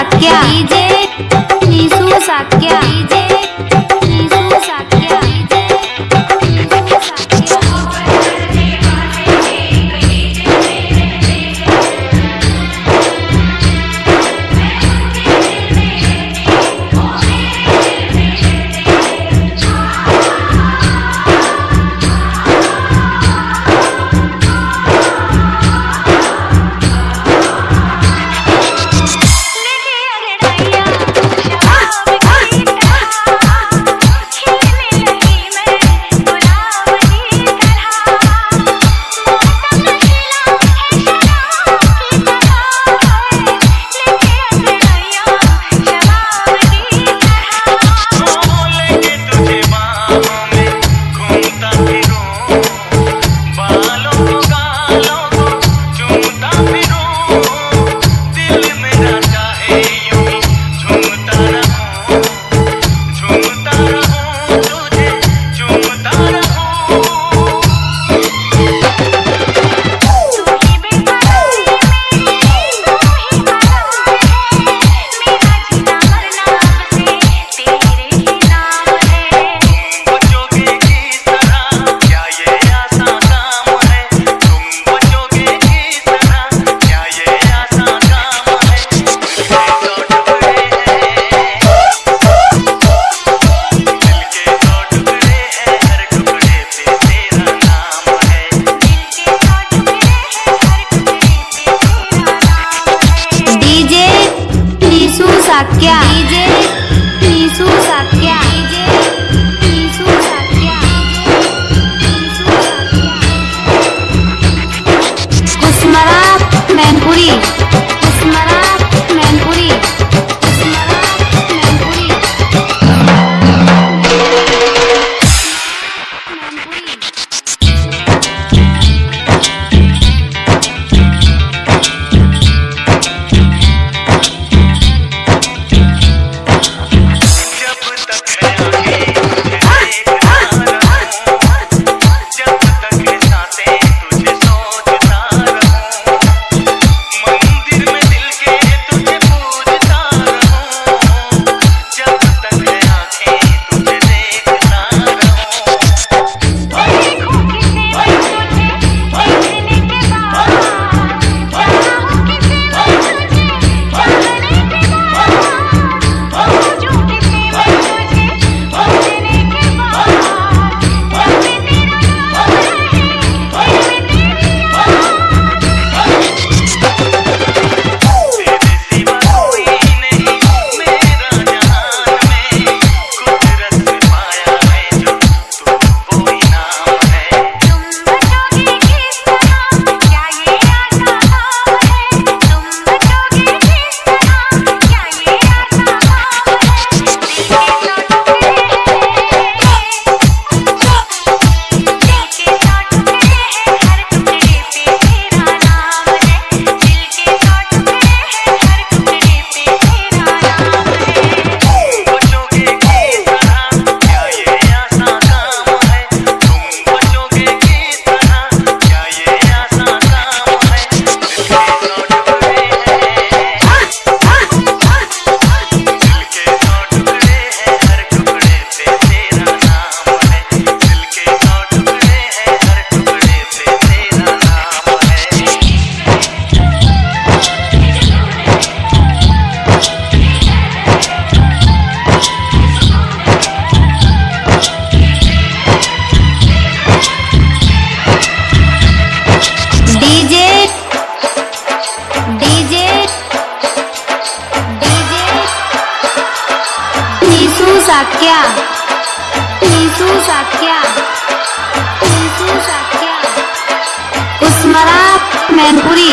Shakya. DJ Nishu Shakya DJ Thank you. Shakya. Nishu Shakya Nishu Shakya उस्मरा Mainpuri.